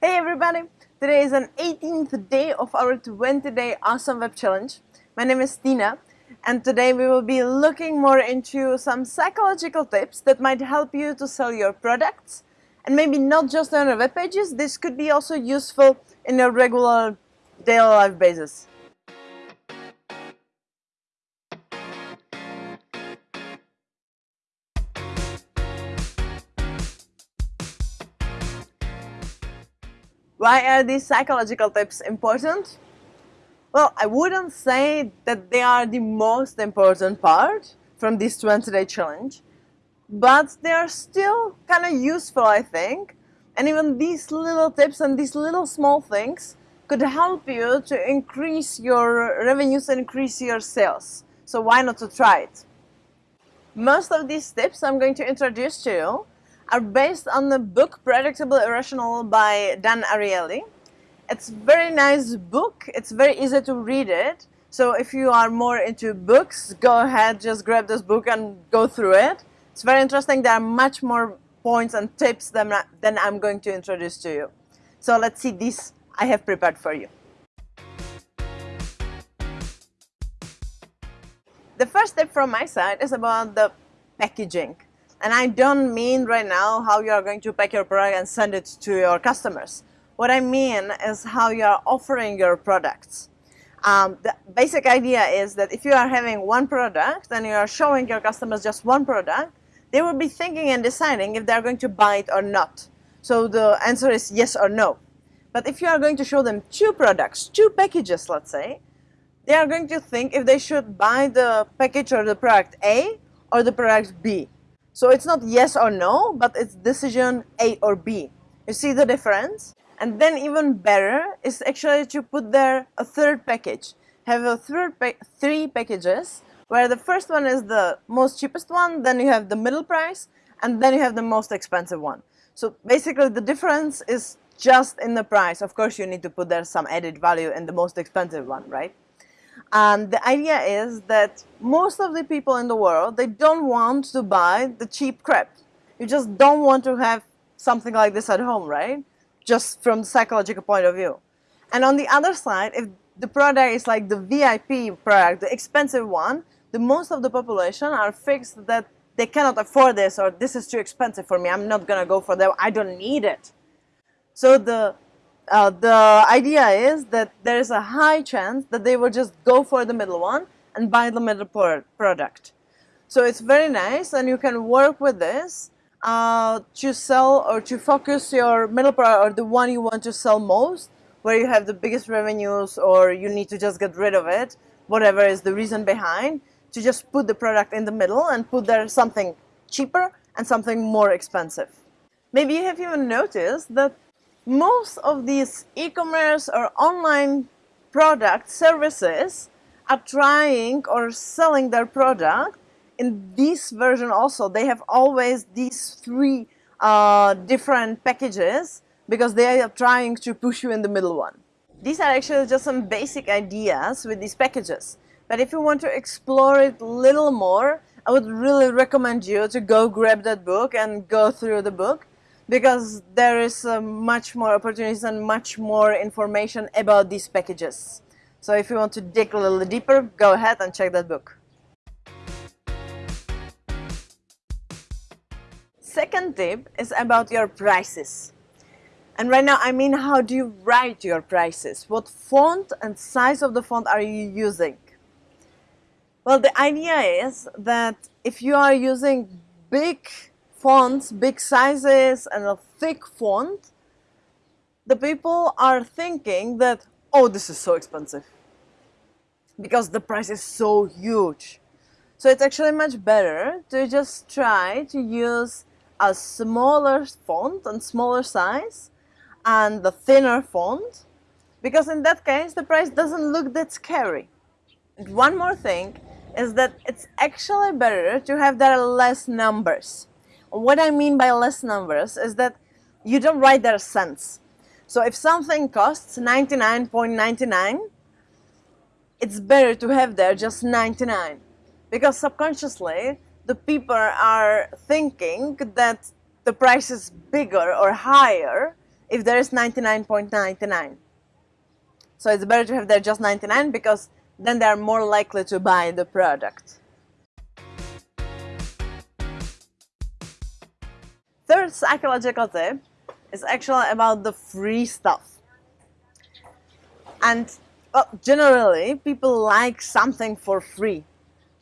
Hey everybody! Today is an 18th day of our 20-day Awesome Web Challenge. My name is Tina and today we will be looking more into some psychological tips that might help you to sell your products and maybe not just on your web pages, this could be also useful in a regular daily life basis. Why are these psychological tips important? Well, I wouldn't say that they are the most important part from this 20-day challenge, but they are still kind of useful, I think. And even these little tips and these little small things could help you to increase your revenues and increase your sales. So why not to try it? Most of these tips I'm going to introduce to you are based on the book Predictable Irrational by Dan Ariely. It's very nice book. It's very easy to read it. So if you are more into books, go ahead, just grab this book and go through it. It's very interesting. There are much more points and tips than, than I'm going to introduce to you. So let's see this I have prepared for you. The first tip from my side is about the packaging. And I don't mean right now how you are going to pack your product and send it to your customers. What I mean is how you are offering your products. Um, the basic idea is that if you are having one product and you are showing your customers just one product, they will be thinking and deciding if they're going to buy it or not. So the answer is yes or no. But if you are going to show them two products, two packages, let's say, they are going to think if they should buy the package or the product A or the product B. So it's not yes or no, but it's decision A or B. You see the difference? And then even better is actually to put there a third package. Have a third pa three packages where the first one is the most cheapest one, then you have the middle price, and then you have the most expensive one. So basically the difference is just in the price. Of course you need to put there some added value in the most expensive one, right? And the idea is that most of the people in the world, they don't want to buy the cheap crap. You just don't want to have something like this at home, right? Just from the psychological point of view. And on the other side, if the product is like the VIP product, the expensive one, the most of the population are fixed that they cannot afford this or this is too expensive for me. I'm not gonna go for that. I don't need it. So the uh, the idea is that there is a high chance that they will just go for the middle one and buy the middle product. So it's very nice and you can work with this uh, to sell or to focus your middle product or the one you want to sell most where you have the biggest revenues or you need to just get rid of it, whatever is the reason behind, to just put the product in the middle and put there something cheaper and something more expensive. Maybe you have even noticed that most of these e-commerce or online product services are trying or selling their product. In this version also they have always these three uh, different packages because they are trying to push you in the middle one. These are actually just some basic ideas with these packages. But if you want to explore it a little more I would really recommend you to go grab that book and go through the book because there is uh, much more opportunities and much more information about these packages. So if you want to dig a little deeper, go ahead and check that book. Second tip is about your prices. And right now I mean how do you write your prices? What font and size of the font are you using? Well, the idea is that if you are using big fonts, big sizes and a thick font, the people are thinking that, oh, this is so expensive because the price is so huge. So it's actually much better to just try to use a smaller font and smaller size and the thinner font because in that case the price doesn't look that scary. And one more thing is that it's actually better to have there less numbers. What I mean by less numbers is that you don't write their cents. So if something costs 99.99, it's better to have there just 99 because subconsciously the people are thinking that the price is bigger or higher if there is 99.99. So it's better to have there just 99 because then they are more likely to buy the product. Third psychological tip is actually about the free stuff. And well, generally, people like something for free.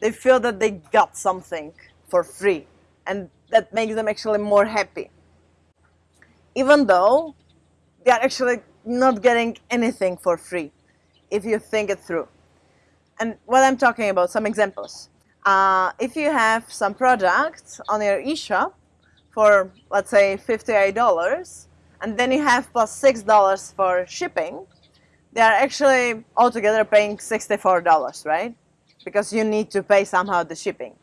They feel that they got something for free and that makes them actually more happy. Even though they are actually not getting anything for free if you think it through. And what I'm talking about, some examples. Uh, if you have some products on your eShop for, let's say, $58, and then you have plus $6 for shipping, they are actually altogether paying $64, right? Because you need to pay somehow the shipping.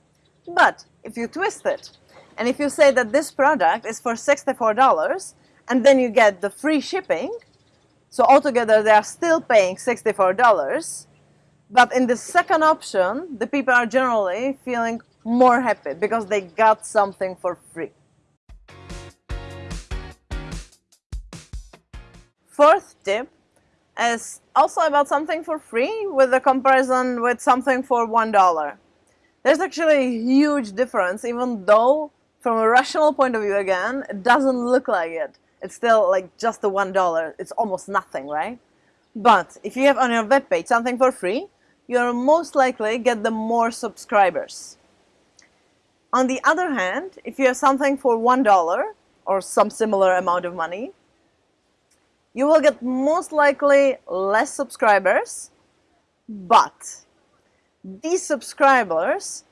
But if you twist it, and if you say that this product is for $64, and then you get the free shipping, so altogether they are still paying $64, but in the second option, the people are generally feeling more happy because they got something for free. Fourth tip is also about something for free with a comparison with something for $1. There's actually a huge difference even though from a rational point of view again, it doesn't look like it. It's still like just the one dollar. It's almost nothing right? But if you have on your web page something for free you'll most likely get the more subscribers. On the other hand if you have something for one dollar or some similar amount of money you will get most likely less subscribers but these subscribers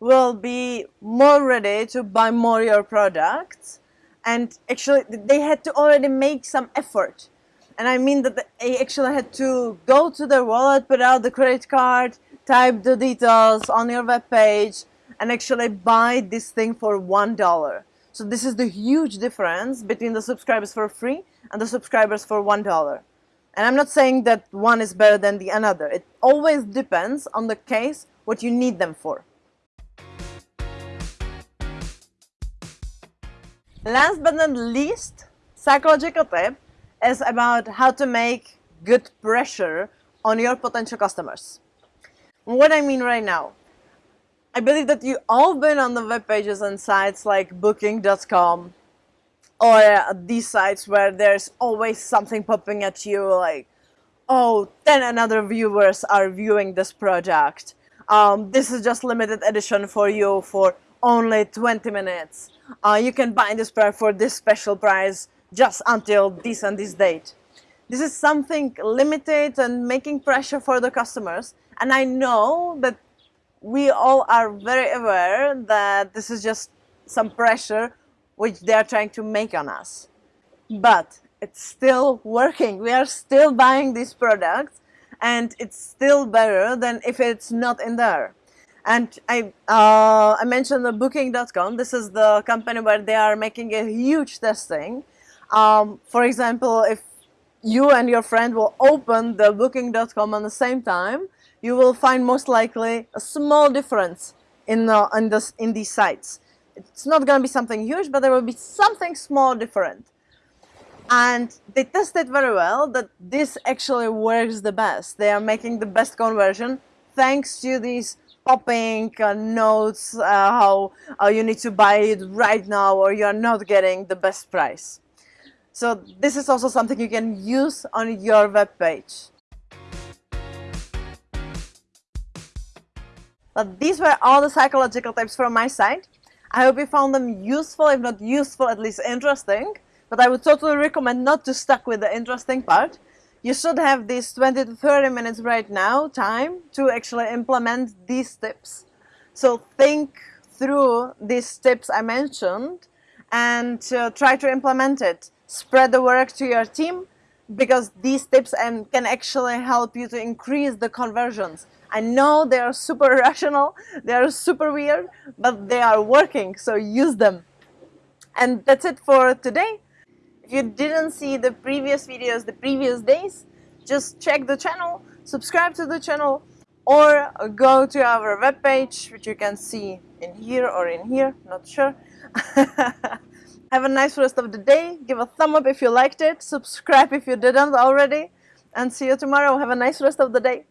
will be more ready to buy more your products and actually they had to already make some effort and I mean that they actually had to go to their wallet, put out the credit card, type the details on your web page and actually buy this thing for one dollar. So this is the huge difference between the subscribers for free and the subscribers for one dollar. And I'm not saying that one is better than the another. It always depends on the case what you need them for. Last but not least, psychological tip is about how to make good pressure on your potential customers. What I mean right now, I believe that you all been on the web pages and sites like booking.com or these sites where there's always something popping at you like, oh, 10 another viewers are viewing this project. Um, this is just limited edition for you for only 20 minutes uh, you can buy this product for this special price just until this and this date. This is something limited and making pressure for the customers. And I know that we all are very aware that this is just some pressure which they are trying to make on us. But it's still working. We are still buying these products and it's still better than if it's not in there. And I, uh, I mentioned the Booking.com. This is the company where they are making a huge testing. Um, for example, if you and your friend will open the Booking.com at the same time, you will find most likely a small difference in, the, in, this, in these sites. It's not going to be something huge, but there will be something small different. And they tested very well that this actually works the best. They are making the best conversion thanks to these popping uh, notes uh, how uh, you need to buy it right now or you're not getting the best price. So this is also something you can use on your web page. But these were all the psychological tips from my side. I hope you found them useful, if not useful, at least interesting. But I would totally recommend not to stuck with the interesting part you should have these 20 to 30 minutes right now time to actually implement these tips. So think through these tips I mentioned and uh, try to implement it. Spread the work to your team because these tips and can actually help you to increase the conversions. I know they are super rational, they are super weird, but they are working, so use them. And that's it for today. If you didn't see the previous videos the previous days, just check the channel, subscribe to the channel, or go to our webpage, which you can see in here or in here, not sure. Have a nice rest of the day. Give a thumb up if you liked it. Subscribe if you didn't already. And see you tomorrow. Have a nice rest of the day.